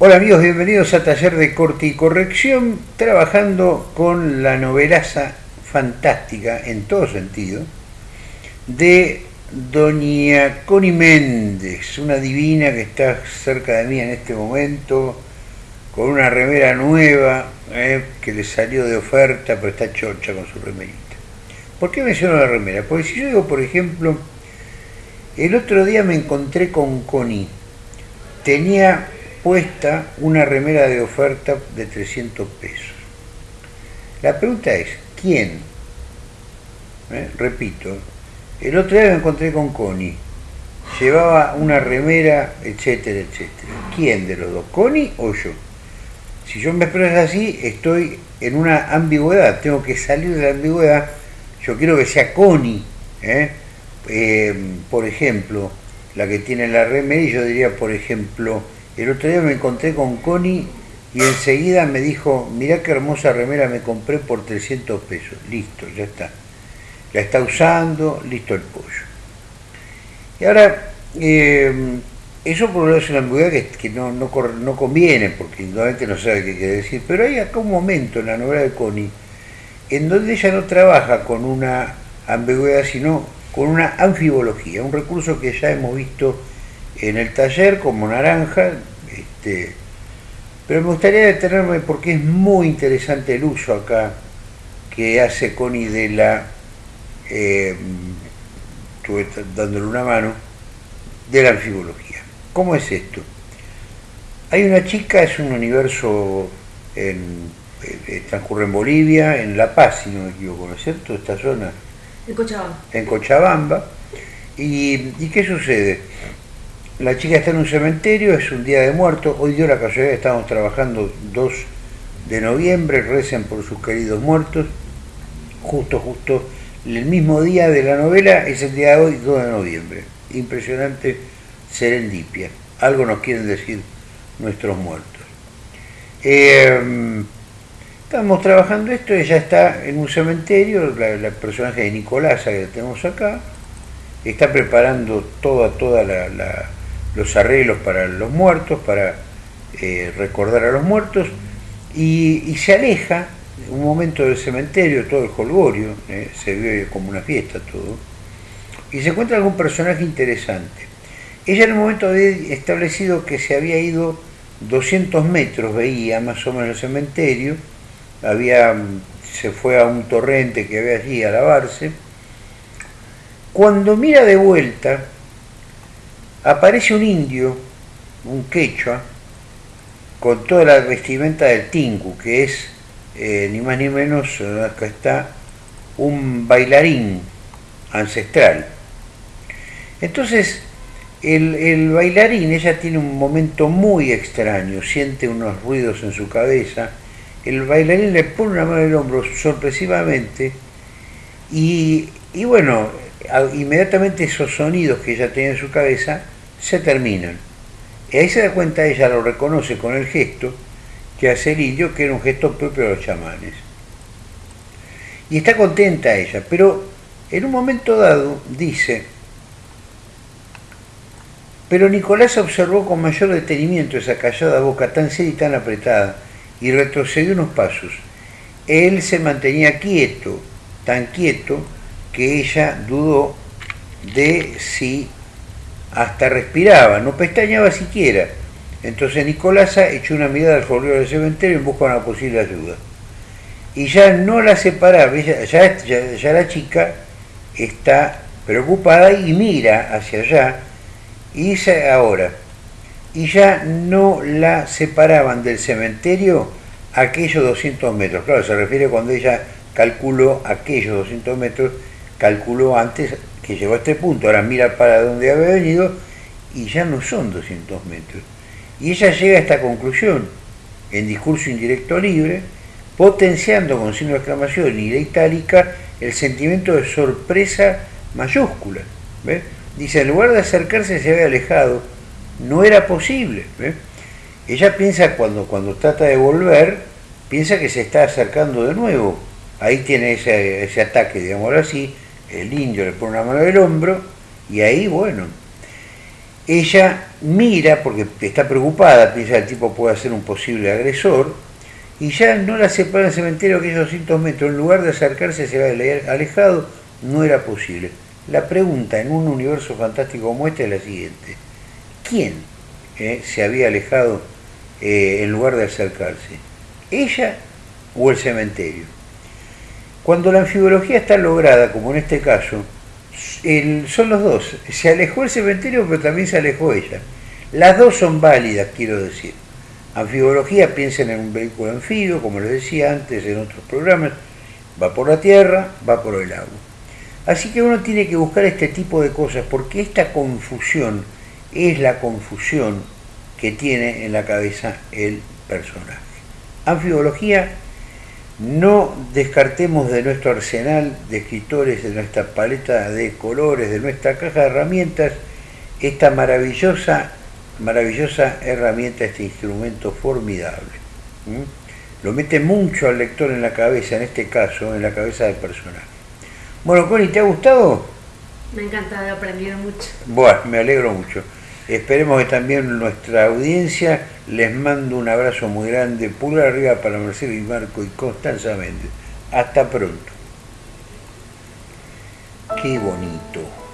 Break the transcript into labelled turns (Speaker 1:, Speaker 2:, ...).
Speaker 1: Hola amigos, bienvenidos a Taller de Corte y Corrección, trabajando con la novelaza fantástica, en todo sentido, de Doña Connie Méndez, una divina que está cerca de mí en este momento, con una remera nueva eh, que le salió de oferta, pero está chorcha con su remerita. ¿Por qué menciono la remera? Porque si yo digo, por ejemplo, el otro día me encontré con Connie, tenía puesta una remera de oferta de 300 pesos. La pregunta es, ¿quién? ¿Eh? Repito, el otro día me encontré con Connie, llevaba una remera, etcétera, etcétera. ¿Quién de los dos, Connie o yo? Si yo me expreso así, estoy en una ambigüedad, tengo que salir de la ambigüedad, yo quiero que sea Connie, ¿eh? Eh, por ejemplo, la que tiene la remera, y yo diría, por ejemplo, el otro día me encontré con Connie y enseguida me dijo, mirá qué hermosa remera me compré por 300 pesos. Listo, ya está. La está usando, listo el pollo. Y ahora, eh, eso por un lado es una ambigüedad que, no, no, conviene, porque indudablemente no sabe qué quiere decir, pero hay acá un momento en la novela de Connie en donde ella no trabaja con una ambigüedad, sino con una anfibología, un recurso que ya hemos visto en el taller como naranja, este, pero me gustaría detenerme porque es muy interesante el uso acá que hace Connie de la, eh, estuve dándole una mano, de la anfibología. ¿Cómo es esto? Hay una chica, es un universo en, eh, transcurre en Bolivia, en La Paz, si no me equivoco, ¿no es cierto? Esta zona.
Speaker 2: En Cochabamba.
Speaker 1: En Cochabamba. ¿Y, ¿Y qué sucede? La chica está en un cementerio, es un día de muerto. Hoy dio la casualidad, estamos trabajando 2 de noviembre, recen por sus queridos muertos. Justo, justo, el mismo día de la novela es el día de hoy, 2 de noviembre. Impresionante serendipia. Algo nos quieren decir nuestros muertos. Eh, estamos trabajando esto, ella está en un cementerio, la, personaje de Nicolasa que tenemos acá, está preparando toda, toda la los arreglos para los muertos, para eh, recordar a los muertos, y, se aleja un momento del cementerio, todo el holgorio, eh, se ve como una fiesta todo, y se encuentra algún personaje interesante. Ella en un momento había establecido que se había ido 200 metros, veía más o menos el cementerio, había, se fue a un torrente que había allí a lavarse, cuando mira de vuelta, aparece un indio, un quechua, con toda la vestimenta del tingu, que es eh, ni más ni menos, acá está, un bailarín ancestral. Entonces, el, el, bailarín, ella tiene un momento muy extraño, siente unos ruidos en su cabeza, el bailarín le pone una mano en el hombro sorpresivamente y, y bueno, inmediatamente esos sonidos que ella tenía en su cabeza se terminan. Y ahí se da cuenta, ella lo reconoce con el gesto que hace el indio, que era un gesto propio de los chamanes. Y está contenta ella, pero en un momento dado dice, pero Nicolás observó con mayor detenimiento esa callada boca tan seria y tan apretada, y retrocedió unos pasos. Él se mantenía quieto, tan quieto, que ella dudó de si hasta respiraba, no pestañaba siquiera. Entonces Nicolasa echó una mirada al folio del cementerio en busca de una posible ayuda. Y ya no la separaba, ya, ya, la chica está preocupada y mira hacia allá y dice ahora, y ya no la separaban del cementerio aquellos 200 metros. Claro, se refiere cuando ella calculó aquellos 200 metros calculó antes que llegó a este punto, ahora mira para dónde había venido y ya no son 200 metros. Y ella llega a esta conclusión en discurso indirecto libre, potenciando con signo de exclamación y de itálica el sentimiento de sorpresa mayúscula. Dice, en lugar de acercarse se había alejado, no era posible. Ella piensa cuando, cuando trata de volver, piensa que se está acercando de nuevo. Ahí tiene ese, ese ataque, digamos así, el indio le pone una mano del hombro y ahí, bueno, ella mira, porque está preocupada, piensa que el tipo puede ser un posible agresor, y ya no la separa del cementerio aquellos 200 metros, en lugar de acercarse se va alejado, no era posible. La pregunta en un universo fantástico como este es la siguiente. ¿Quién eh, se había alejado eh, en lugar de acercarse? ¿Ella o el cementerio? Cuando la anfibología está lograda, como en este caso, son los dos. Se alejó el cementerio, pero también se alejó ella. Las dos son válidas, quiero decir. Anfibología, piensen en un vehículo anfibio, como les decía antes en otros programas, va por la tierra, va por el agua. Así que uno tiene que buscar este tipo de cosas, porque esta confusión es la confusión que tiene en la cabeza el personaje. Anfibología no descartemos de nuestro arsenal de escritores, de nuestra paleta de colores, de nuestra caja de herramientas, esta maravillosa, maravillosa herramienta, este instrumento formidable. Lo mete mucho al lector en la cabeza, en este caso, en la cabeza del personaje. Bueno, Connie, ¿te ha gustado?
Speaker 2: Me encanta, he aprendido mucho.
Speaker 1: Bueno, me alegro mucho. Esperemos que también nuestra audiencia les mando un abrazo muy grande, pulgar arriba para Marcelo y Marco y Constanza Méndez. Hasta pronto. Qué bonito.